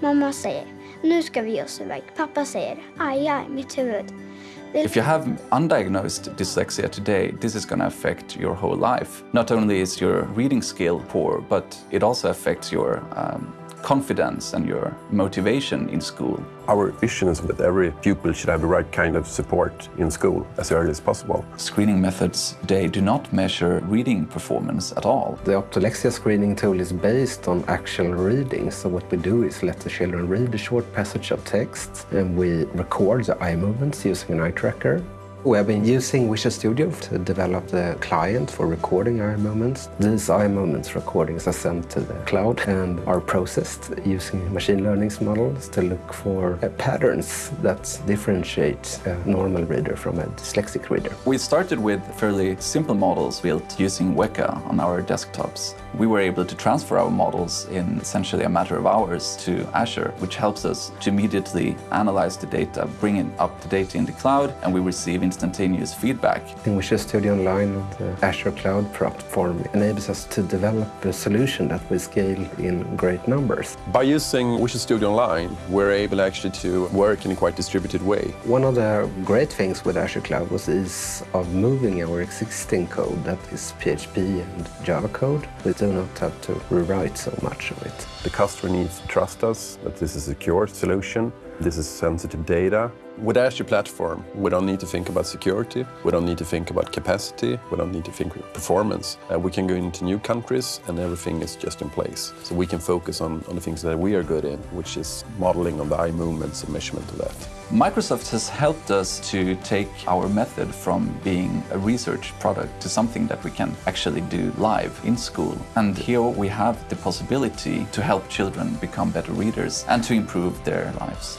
Mamma säger, nu ska vi ge oss iväg. Pappa säger, aj, aj, mitt huvud. If you have undiagnosed dyslexia today, this is going to affect your whole life. Not only is your reading skill poor, but it also affects your um, confidence and your motivation in school. Our vision is that every pupil should have the right kind of support in school as early as possible. Screening methods today do not measure reading performance at all. The Optolexia screening tool is based on actual reading. So what we do is let the children read a short passage of text and we record the eye movements using an eye tracker. We have been using Visual Studio to develop the client for recording eye movements. These eye movements recordings are sent to the cloud and are processed using machine learning models to look for uh, patterns that differentiate a normal reader from a dyslexic reader. We started with fairly simple models built using Weka on our desktops. We were able to transfer our models in essentially a matter of hours to Azure, which helps us to immediately analyze the data, bring it up to date in the cloud, and we receive instantaneous feedback. In Visual Studio Online, the uh, Azure Cloud platform enables us to develop a solution that we scale in great numbers. By using Visual Studio Online, we're able actually to work in a quite distributed way. One of the great things with Azure Cloud was ease of moving our existing code, that is PHP and Java code. We do not have to rewrite so much of it. The customer needs to trust us that this is a secure solution. This is sensitive data. With Azure Platform, we don't need to think about security. We don't need to think about capacity. We don't need to think about performance. Uh, we can go into new countries and everything is just in place. So we can focus on, on the things that we are good in, which is modeling on the eye movements and measurement of that. Microsoft has helped us to take our method from being a research product to something that we can actually do live in school. And here we have the possibility to help children become better readers and to improve their lives.